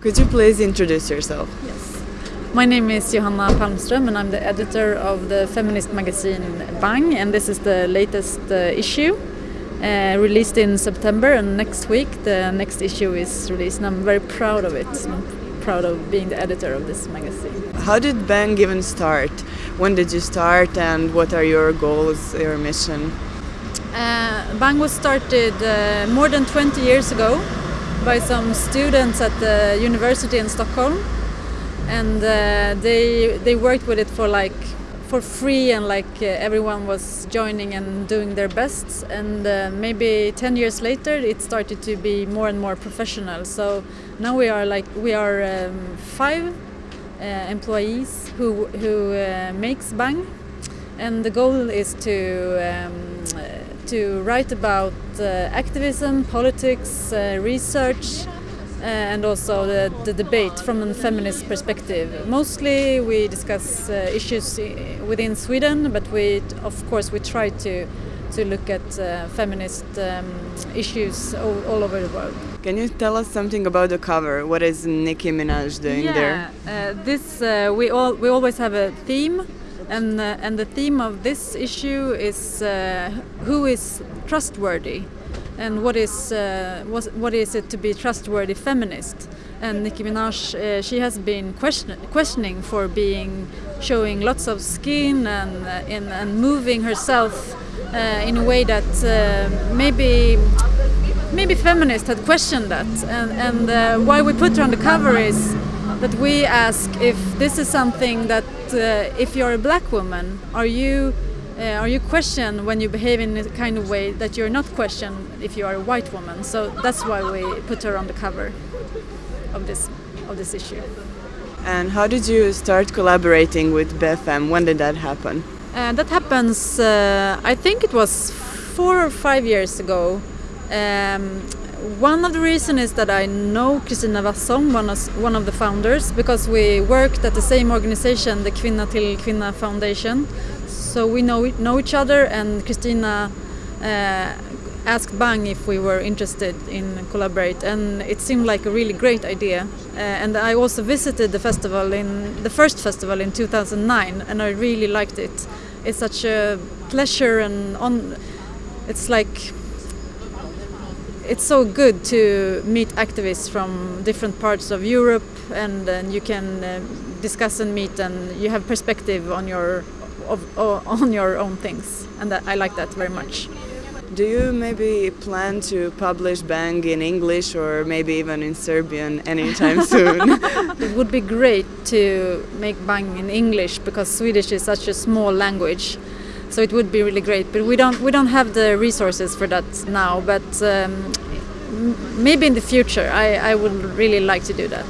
Could you please introduce yourself? Yes. My name is Johanna Palmström and I'm the editor of the feminist magazine Bang and this is the latest uh, issue uh, released in September and next week the next issue is released and I'm very proud of it. I'm proud of being the editor of this magazine. How did Bang even start? When did you start and what are your goals, your mission? Uh, Bang was started uh, more than 20 years ago by some students at the university in Stockholm. And uh, they they worked with it for like for free and like uh, everyone was joining and doing their best and uh, maybe 10 years later it started to be more and more professional. So now we are like we are um, five uh, employees who who uh, makes bang. And the goal is to um, to write about uh, activism, politics, uh, research, uh, and also the, the, debate from a feminist perspective. Mostly we discuss uh, issues within Sweden, but we, of course, we try to to look at uh, feminist um, issues all, all, over the world. Can you tell us something about the cover? What is Nicki Minaj doing yeah, there? Uh, this we all we always have a theme and uh, and the theme of this issue is uh, who is trustworthy? And what is uh, what is it to be trustworthy feminist? And Nicki Minaj uh, she has been question questioning for being showing lots of skin and uh, in, and moving herself uh, in a way that maybe maybe feminists had questioned that. And, and why we put her on the cover is that we ask if this is something that uh, if you're a black woman, are you uh, are you questioned when you behave in a kind of way that you're not questioned if you are a white woman? So that's why we put her on the cover of this of this issue. And how did you start collaborating with BFM? When did that happen? Uh, that happens. Uh, I think it was four or five years ago. Um, one of the reasons is that I know Kristina Wasson, one of, one of the founders, because we worked at the same organization, the Kvinna till Kvinna Foundation. So we know, know each other and Kristina uh, asked Bang if we were interested in collaborate and it seemed like a really great idea. Uh, and I also visited the festival in the first festival in 2009 and I really liked it. It's such a pleasure and on it's like it's so good to meet activists from different parts of Europe and, and you can uh, discuss and meet and you have perspective on your of, on your own things and that, I like that very much. Do you maybe plan to publish Bang in English or maybe even in Serbian anytime soon? it would be great to make Bang in English because Swedish is such a small language so it would be really great but we don't we don't have the resources for that now but um, maybe in the future I, I would really like to do that